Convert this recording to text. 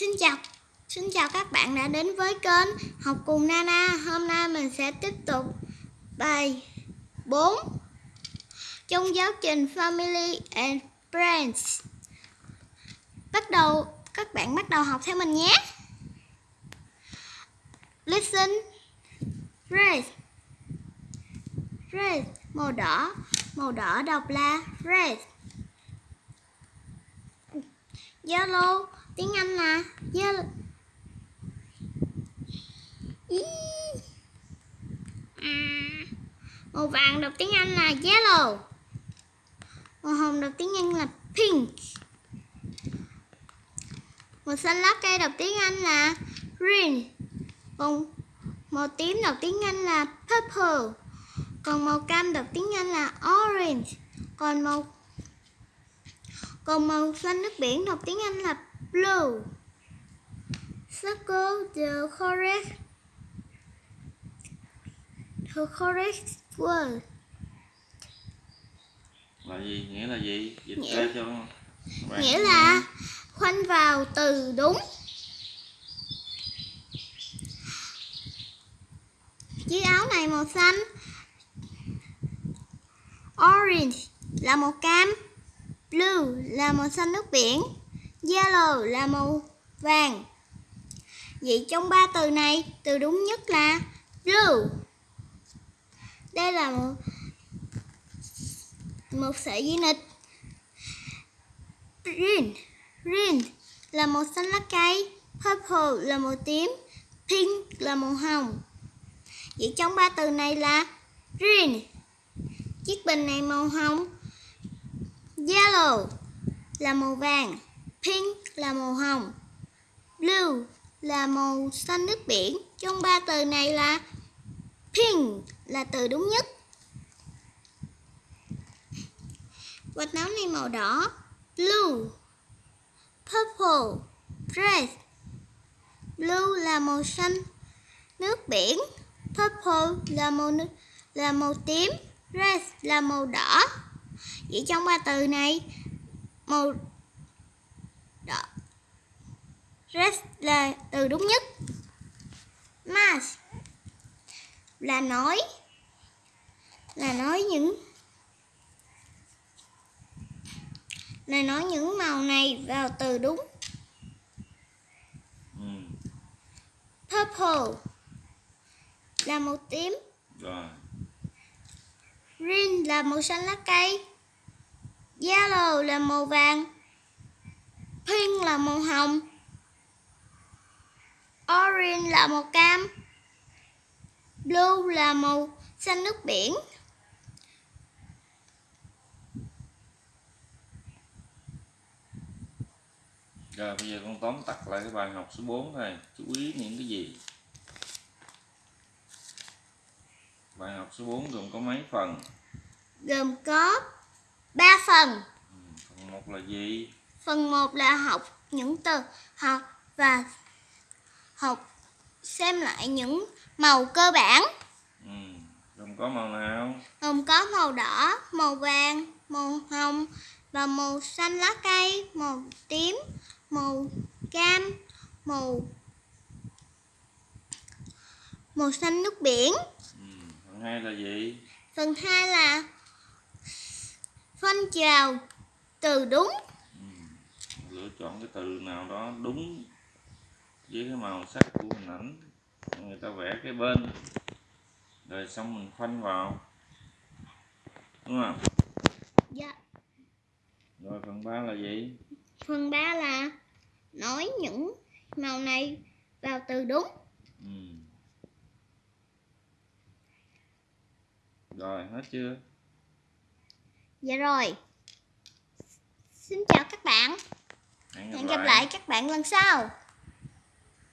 Xin chào. Xin chào các bạn đã đến với kênh Học cùng Nana. Hôm nay mình sẽ tiếp tục bài 4 Trong giáo trình Family and Friends. Bắt đầu, Các bạn bắt đầu học theo mình nhé. Listen. Red Red Màu đỏ. Màu đỏ đọc là red Yellow tiếng Anh là yellow. À, màu vàng đọc tiếng Anh là yellow. Màu hồng đọc tiếng Anh là pink. Màu xanh lá cây đọc tiếng Anh là green. Còn màu tím đọc tiếng Anh là purple. Còn màu cam đọc tiếng Anh là orange. Còn màu còn màu xanh nước biển đọc tiếng Anh là blue. Circle the correct the correct word. là gì nghĩa là gì dịch Nghĩa- ra cho bạn Nghĩa là khoanh vào từ đúng. Chiếc áo này màu xanh. Orange là màu cam. Blue là màu xanh nước biển. Yellow là màu vàng. Vậy trong ba từ này, từ đúng nhất là blue. Đây là một một sợi dây nịch. Green, green là màu xanh lá cây, purple là màu tím, pink là màu hồng. Vậy trong ba từ này là green. Chiếc bình này màu hồng. Yellow là màu vàng, pink là màu hồng, blue là màu xanh nước biển. Trong ba từ này là pink là từ đúng nhất. Quạt nóng này màu đỏ, blue, purple, red. Blue là màu xanh nước biển, purple là màu là màu tím, red là màu đỏ. Vậy trong ba từ này, màu đỏ red là từ đúng nhất. Mask là nói là nói những là nói những màu này vào từ đúng ừ. purple là màu tím rồi green là màu xanh lá cây yellow là màu vàng pink là màu hồng orange là màu cam blue là màu xanh nước biển. Rồi bây giờ con tóm tắt lại cái bài học số 4 này. Chú ý những cái gì? Bài học số 4 gồm có mấy phần? Gồm có 3 phần ừ. phần một là gì Phần 1 là học những từ học và học xem lại những màu cơ bản ừ. gồm có màu nào gồm có màu đỏ, màu vàng, màu hồng và màu xanh lá cây, màu tím, màu cam, màu màu xanh nước biển. ừ. phần hai là gì Phần 2 là phân trào từ đúng. ừ. lựa chọn cái từ nào đó đúng với cái màu sắc của hình ảnh người ta vẽ cái bên rồi xong mình khoanh vào đúng không Dạ. rồi phần 3 là gì Phần 3 là nói những màu này vào từ đúng. ừ. rồi hết chưa Dạ rồi. Xin chào các bạn. hẹn Hẹn gặp lại các bạn lần sau.